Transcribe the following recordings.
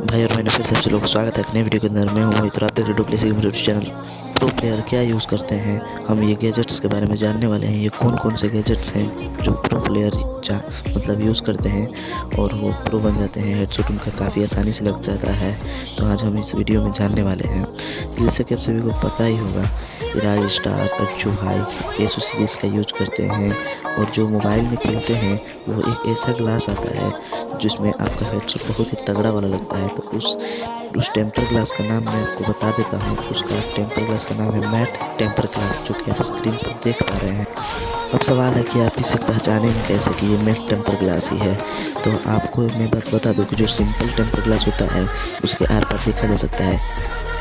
भाई और मैंने फिर से आप लोग स्वागत है। नए वीडियो के अंदर मैं हूँ मोहित आप देख रहे हो यूट्यूब चैनल प्रो प्लेयर क्या यूज़ करते हैं? हम ये गैजेट्स के बारे में जानने वाले हैं। ये कौन कौन से गैजेट्स हैं जो प्रो प्लेयर मतलब यूज़ करते हैं और वो प्रो बन जाते हैं। हेडसेट उनका काफ़ी आसानी से लग जाता है। तो आज हम इस वीडियो में जानने वाले हैं। जैसे कि आप सभी को पता ही होगा राज स्टार अच्छू भाई एसो सीरीज़ का यूज़ करते हैं। और जो मोबाइल में खेलते हैं, वो एक ऐसा ग्लास आता है जिसमें आपका हेडसेट बहुत ही तगड़ा वाला लगता है तो उस उस टेम्पर ग्लास का नाम मैं आपको बता देता हूँ। उसका टेम्पर ग्लास का नाम है मैट टेम्पर ग्लास जो कि आप स्क्रीन पर देख पा रहे हैं। अब सवाल है कि आप इसे पहचानेंगे कैसे कि ये मैट टेम्पर ग्लास ही है? तो आपको मैं बात, बता दूँ कि जो सिंपल टेम्पर ग्लास होता है, उसके आर पार देखा जा सकता है।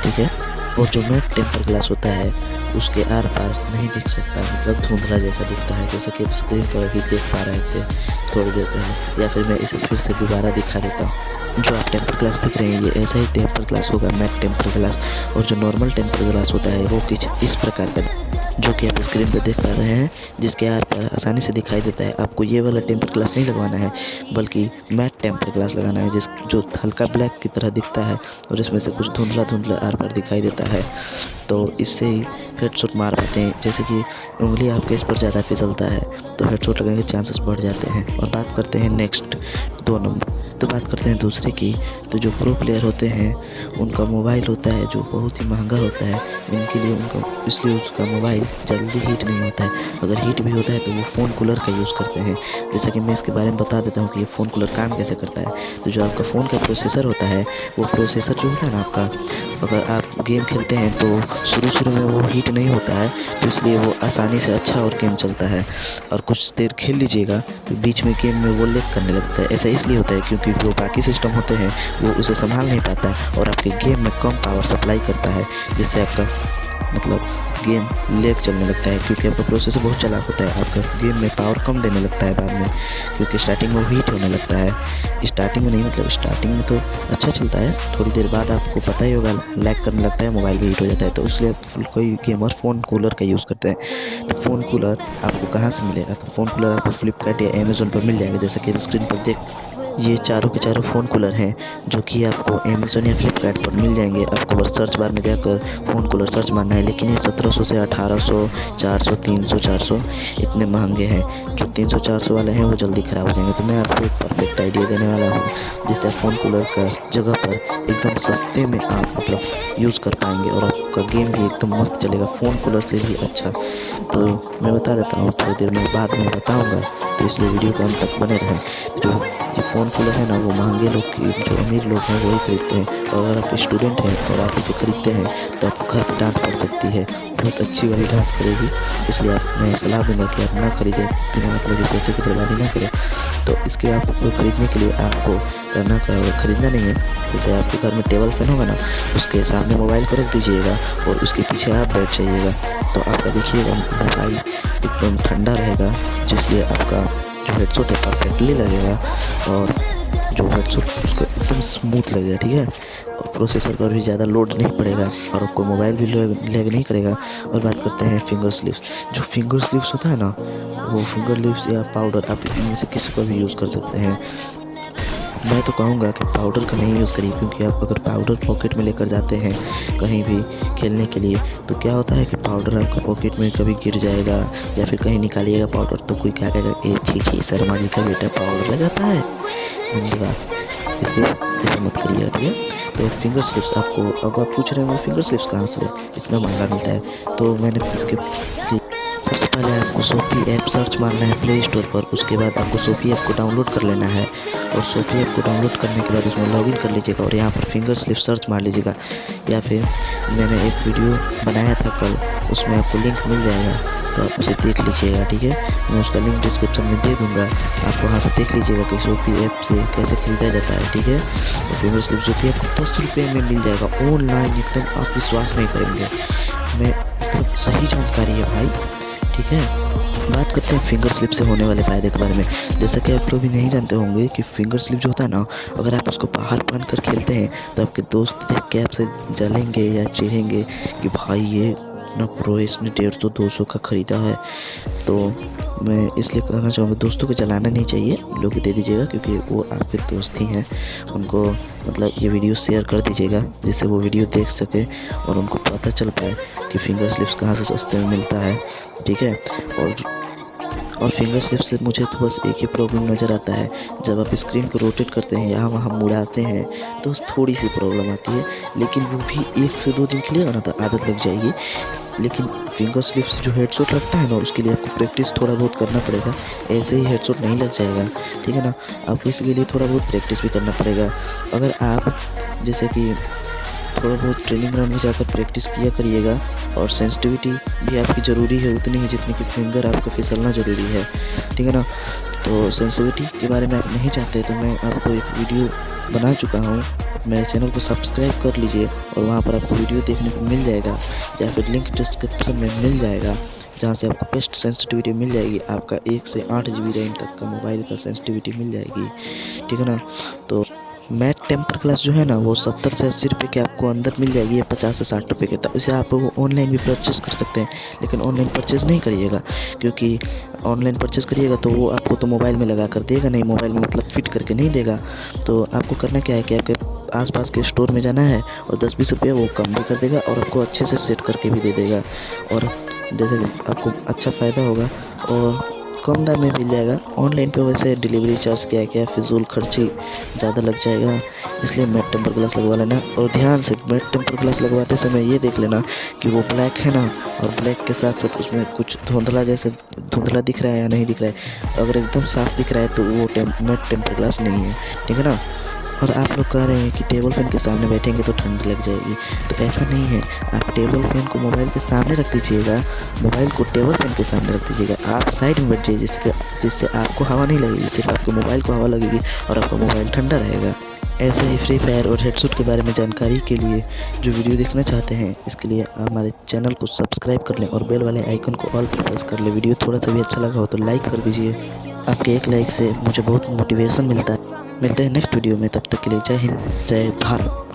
ठीक है? और जो मैट टेम्पर ग्लास होता है, उसके आर पार नहीं दिख सकता मतलब धुंधला जैसा दिखता है, जैसा कि स्क्रीन पर अभी देख पा रहे थे, थोड़ी देर पहले। या फिर मैं इसे फिर से दोबारा दिखा देता हूँ। जो आप टेम्पर ग्लास दिख रहे हैं, ये ऐसा ही टेम्पर ग्लास होगा मैट टेम्पर ग्लास और जो नॉर्मल टेम्पर ग्लास होता है, वो कुछ इस प्रकार का जो कि आप स्क्रीन पर देख पा रहे हैं, जिसके आर पर आसानी से दिखाई देता है, आपको ये वाला टेम्पर ग्लास नहीं लगवाना है, बल्कि मैट टेम्पर ग्लास लगाना है, जिस, जो हल्का ब्लैक की तरह दिखता है, और इसमें से कुछ धुंधला धुंधला आर पर दिखाई देता है। तो इससे ही हेडशॉट मार पाते हैं, जैसे कि उंगली आपके इस पर ज़्यादा फिसलता है तो हेडशॉट लगने के चांसेस बढ़ जाते हैं। और बात करते हैं नेक्स्ट दो नंबर। तो बात करते हैं दूसरे की तो जो प्रो प्लेयर होते हैं, उनका मोबाइल होता है, जो बहुत ही महँगा होता है उनके लिए उनका, इसलिए उसका मोबाइल जल्दी हीट नहीं होता है। अगर हीट भी होता है तो वो फ़ोन कूलर का यूज़ करते हैं। जैसा कि मैं इसके बारे में बता देता हूँ कि ये फ़ोन कूलर काम कैसे करता है। तो जो आपका फ़ोन का प्रोसेसर होता है, वो प्रोसेसर जो होता है ना आपका, अगर आप गेम खेलते हैं तो शुरू शुरू में वो हीट नहीं होता है तो इसलिए वो आसानी से अच्छा और गेम चलता है। और कुछ देर खेल लीजिएगा तो बीच में गेम में वो लेक करने लगता है। ऐसा इसलिए होता है क्योंकि जो बाकी सिस्टम होते हैं, वो उसे संभाल नहीं पाता और आपके गेम में कम पावर सप्लाई करता है, जिससे आपका मतलब गेम लेग चलने लगता है, क्योंकि आपका प्रोसेसर बहुत चलाक होता है। आपका गेम में पावर कम देने लगता है बाद में, क्योंकि स्टार्टिंग में हीट होने लगता है। स्टार्टिंग में नहीं मतलब स्टार्टिंग में तो अच्छा चलता है। थोड़ी देर बाद आपको पता ही होगा लैग करने लगता है मोबाइल भी हीट हो जाता है। तो इसलिए कोई गेमर फ़ोन कूलर का यूज़ करते हैं। तो फ़ोन कूलर आपको कहाँ से मिलेगा? तो फ़ोन कूलर आपको फ्लिपकार्ट या अमेज़ोन पर मिल जाएगा। जैसा कि स्क्रीन पर देख ये चारों के चारों फ़ोन कूलर हैं, जो कि आपको अमेज़ोन या फ्लिपकार्ट पर मिल जाएँगे। आपको बस सर्च बार में जाकर फ़ोन कूलर सर्च मारना है, लेकिन ये सत्रह सौ से अठारह सौ, चार सौ, तीन सौ, चार सौ इतने महँगे हैं। जो तीन सौ, चार सौ वाले हैं, वो जल्दी ख़राब हो जाएँगे। तो मैं आपको एक परफेक्ट आइडिया देने वाला हूँ, जिससे फ़ोन कूलर का जगह पर एकदम सस्ते में आप मतलब यूज़ कर पाएँगे और आपका गेम भी एकदम मस्त चलेगा। फ़ोन कूलर से भी अच्छा। तो मैं बता देता हूँ, थोड़ी देर में बाद में बताऊँगा। तो इसलिए वीडियो को अंत तक बने रहें। जो फ़ोन कूलर है ना, वो महँगे लोग जो अमीर लोग हैं, वही खरीदते हैं। और अगर आप स्टूडेंट हैं और आप इसे खरीदते हैं तो आपको घर पर डांट पड़ सकती है। बहुत अच्छी वाली डांट पड़ेगी। इसलिए आप, मैं सलाह दूँगा कि आप ना खरीदें, बिना मतलब पैसे की बर्बादी ना करें। तो इसके आपको खरीदने के लिए आपको करना खरीदना नहीं है। जैसे आपके घर में टेबल फ़ैन होगा ना, उसके सामने मोबाइल को रख दीजिएगा और उसके पीछे आप बैठ जाइएगा। तो आपका देखिएगा मोबाइल एकदम ठंडा रहेगा, जिसलिए आपका जो हेडसेट है परफेक्टली लगेगा और जो हेडसेट उसको एकदम स्मूथ लगेगा, ठीक है? और प्रोसेसर पर भी ज़्यादा लोड नहीं पड़ेगा और आपको मोबाइल भी लैग नहीं करेगा। और बात करते हैं फिंगर स्लिप्स जो फिंगर स्लिप्स होता है ना, वो फिंगर लिप्स या पाउडर आप इनमें से किसी को भी यूज़ कर सकते हैं। मैं तो कहूँगा कि पाउडर का नहीं यूज़ करिए, क्योंकि आप अगर पाउडर पॉकेट में लेकर जाते हैं कहीं भी खेलने के लिए तो क्या होता है कि पाउडर आपका पॉकेट में कभी गिर जाएगा या फिर कहीं निकालिएगा पाउडर तो कोई क्या कहेगा ए, छी छी, शर्मा जी का बेटा पाउडर लगाता है। इसलिए ऐसा मत करिए है? तो फिंगर स्लिप्स आपको, अब आप पूछ रहे हो फिंगर स्लिप्स कहाँ से इतना महँगा मिलता है। तो मैंने इसके आपको सोफी ऐप सर्च मारना है प्ले स्टोर पर। उसके बाद आपको सोफी ऐप को डाउनलोड कर लेना है। और सोफी ऐप को डाउनलोड करने के बाद उसमें लॉगिन कर लीजिएगा और यहाँ पर फिंगर स्लिप सर्च मार लीजिएगा। या फिर मैंने एक वीडियो बनाया था कल, उसमें आपको लिंक मिल जाएगा। तो आप उसे देख लीजिएगा, ठीक है? मैं उसका लिंक डिस्क्रिप्शन में दे दूँगा। आप वहाँ से देख लीजिएगा कि सोफी ऐप से कैसे खरीदा जाता है, ठीक है? और फिंगर स्लिप जो कि आपको दस रुपये में मिल जाएगा। ऑनलाइन एकदम आप विश्वास नहीं करेंगे। मैं मतलब सही जानकारी है भाई। ठीक है? बात करते हैं फिंगर स्लिप से होने वाले फ़ायदे के बारे में। जैसा कि आप लोग भी नहीं जानते होंगे कि फिंगर स्लिप जो होता है ना, अगर आप उसको बाहर पहन कर खेलते हैं तो आपके दोस्त देख के आपसे जलेंगे या चिढ़ेंगे कि भाई ये इतना प्रो इसने डेढ़ सौ, दो सौ का ख़रीदा है। तो मैं इसलिए कहना चाहूँगा, दोस्तों को चलाना नहीं चाहिए, लोग दे दीजिएगा, क्योंकि वो आपके दोस्त ही हैं। उनको मतलब ये वीडियो शेयर कर दीजिएगा, जिससे वो वीडियो देख सके और उनको पता चल पाए कि फिंगर स्लिप्स कहाँ से सस्ते में मिलता है। ठीक है? और और फिंगर स्लिप से मुझे तो बस एक ही प्रॉब्लम नज़र आता है। जब आप स्क्रीन को रोटेट करते हैं, यहाँ वहाँ मुड़ाते हैं तो थोड़ी सी प्रॉब्लम आती है। लेकिन वो भी एक से दो दिन के लिए आदत लग जाएगी। लेकिन फिंगर स्लिप से जो हेडशॉट लगता है ना, उसके लिए आपको प्रैक्टिस थोड़ा बहुत करना पड़ेगा। ऐसे ही हेडशॉट नहीं लग जाएगा, ठीक है ना? आपको इसके लिए थोड़ा बहुत प्रैक्टिस भी करना पड़ेगा। अगर आप, जैसे कि थोड़ा बहुत ट्रेनिंग ग्राउंड में जाकर प्रैक्टिस किया करिएगा और सेंसिटिविटी भी आपकी ज़रूरी है, उतनी ही जितनी कि फिंगर आपका फिसलना ज़रूरी है। ठीक है ना? तो सेंसिटिविटी के बारे में आप नहीं चाहते तो मैं आपको एक वीडियो बना चुका हूँ। मेरे चैनल को सब्सक्राइब कर लीजिए और वहाँ पर आपको वीडियो देखने को मिल जाएगा या फिर लिंक डिस्क्रिप्शन में मिल जाएगा, जहाँ से आपको बेस्ट सेंसिटिविटी मिल जाएगी। आपका एक से आठ जी रैम तक का मोबाइल का सेंसिटिविटी मिल जाएगी। ठीक है ना? तो मैट टेम्पर क्लास जो है ना, वो सत्तर से अस्सी रुपये के आपको अंदर मिल जाएगी या पचास से साठ रुपये के। तब उसे आप वो ऑनलाइन भी परचेज़ कर सकते हैं, लेकिन ऑनलाइन परचेज़ नहीं करिएगा, क्योंकि ऑनलाइन परचेज़ करिएगा तो वो आपको तो मोबाइल में लगा कर देगा, नहीं मोबाइल में मतलब फिट करके नहीं देगा। तो आपको करना क्या है कि आपके आसपास के स्टोर में जाना है और दस बीस रुपये वो कम भी कर देगा और आपको अच्छे से सेट करके भी दे देगा। और जैसे आपको अच्छा फ़ायदा होगा और कम दाम में मिल जाएगा। ऑनलाइन पे वैसे डिलीवरी चार्ज क्या क्या फिजूल खर्ची ज़्यादा लग जाएगा, इसलिए मेट टेम्पर ग्लास लगवा लेना। और ध्यान से मैट टेम्पर ग्लास लगवाते समय ये देख लेना कि वो ब्लैक है ना, और ब्लैक के साथ साथ उसमें कुछ धुंधला जैसे धुंधला दिख रहा है या नहीं दिख रहा है। अगर एकदम साफ़ दिख रहा है तो वो टेम मेट टेम्पर ग्लास नहीं है, ठीक है ना? और आप लोग कह रहे हैं कि टेबल फ़ैन के सामने बैठेंगे तो ठंड लग जाएगी। तो ऐसा नहीं है। आप टेबल फ़ैन को मोबाइल के सामने रख दीजिएगा। मोबाइल को टेबल फ़ैन के सामने रख दीजिएगा। आप साइड में बैठ जाइए जिसके, जिससे आपको हवा नहीं लगेगी, सिर्फ़ आपके मोबाइल को हवा लगेगी और आपका मोबाइल ठंडा रहेगा। ऐसे ही फ्री फायर और हेडसेट के बारे में जानकारी के लिए जो वीडियो देखना चाहते हैं, इसके लिए आप हमारे चैनल को सब्सक्राइब कर लें और बेल वाले आइकन को ऑल पर प्रेस कर लें। वीडियो थोड़ा सा भी अच्छा लगा हो तो लाइक कर दीजिए। आपके एक लाइक से मुझे बहुत मोटिवेशन मिलता है। मिलते हैं नेक्स्ट वीडियो में तब तक के लिए जय हिंद जय भारत।